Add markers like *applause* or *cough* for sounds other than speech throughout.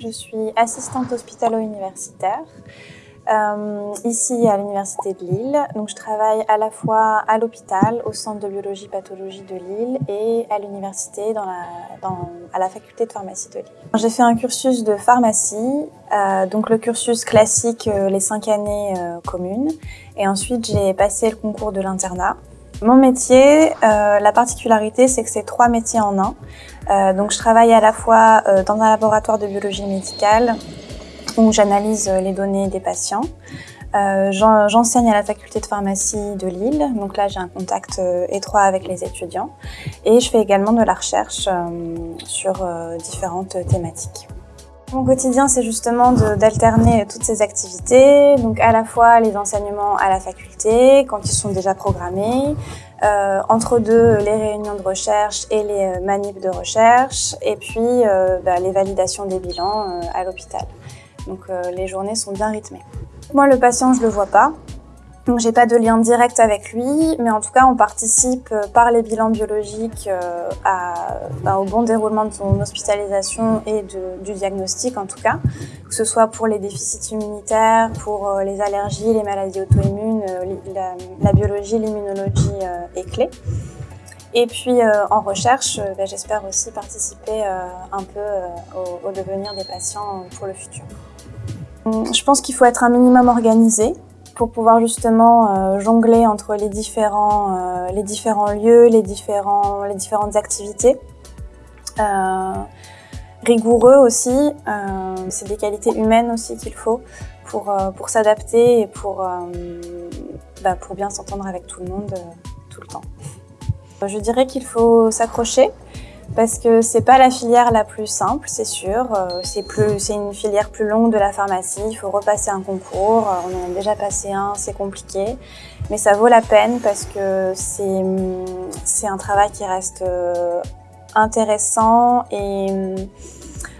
Je suis assistante hospitalo-universitaire euh, ici à l'Université de Lille. Donc, je travaille à la fois à l'hôpital, au Centre de biologie pathologie de Lille et à l'université la, à la faculté de pharmacie de Lille. J'ai fait un cursus de pharmacie, euh, donc le cursus classique, euh, les cinq années communes. Et ensuite, j'ai passé le concours de l'internat. Mon métier, euh, la particularité, c'est que c'est trois métiers en un. Euh, donc, je travaille à la fois euh, dans un laboratoire de biologie médicale, où j'analyse les données des patients. Euh, J'enseigne à la faculté de pharmacie de Lille, donc là j'ai un contact euh, étroit avec les étudiants. Et je fais également de la recherche euh, sur euh, différentes thématiques. Mon quotidien, c'est justement d'alterner toutes ces activités, donc à la fois les enseignements à la faculté, quand ils sont déjà programmés, euh, entre deux, les réunions de recherche et les manips de recherche, et puis euh, bah, les validations des bilans euh, à l'hôpital. Donc euh, les journées sont bien rythmées. Moi, le patient, je le vois pas. Donc j'ai pas de lien direct avec lui, mais en tout cas on participe euh, par les bilans biologiques euh, bah, au bon déroulement de son hospitalisation et du diagnostic en tout cas, que ce soit pour les déficits immunitaires, pour euh, les allergies, les maladies auto-immunes, la, biologie, l'immunologie est clé. Et puis en recherche, bah, j'espère aussi participer un peu au, au, devenir des patients pour le futur. Je pense qu'il faut être un minimum organisé pour pouvoir justement euh, jongler entre les différents, euh, les différents lieux, les, différents, les différentes activités. Euh, rigoureux aussi, c'est des qualités humaines aussi qu'il faut pour, pour s'adapter et pour, bah, pour bien s'entendre avec tout le monde tout le temps. Je dirais qu'il faut s'accrocher, parce que c'est pas la filière la plus simple, c'est sûr. Euh, c'est une filière plus longue de la pharmacie. Il faut repasser un concours. Euh, on en a déjà passé un, c'est compliqué, mais ça vaut la peine parce que c'est, c'est un travail qui reste euh, intéressant et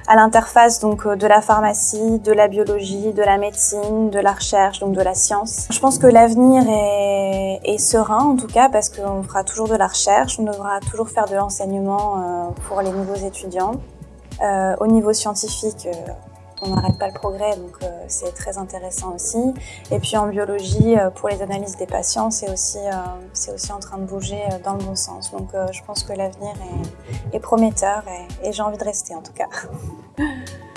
à l'interface donc euh, de la pharmacie, de la biologie, de la médecine, de la recherche, donc de la science. Je pense que l'avenir est, est, serein en tout cas parce qu'on fera toujours de la recherche, on devra toujours faire de l'enseignement euh, pour les nouveaux étudiants. Euh, au niveau scientifique, on n'arrête pas le progrès, donc euh, c'est très intéressant aussi. Et puis en biologie, euh, pour les analyses des patients, c'est aussi, c'est aussi en train de bouger dans le bon sens. Donc je pense que l'avenir est, prometteur et, et j'ai envie de rester en tout cas. *laughs*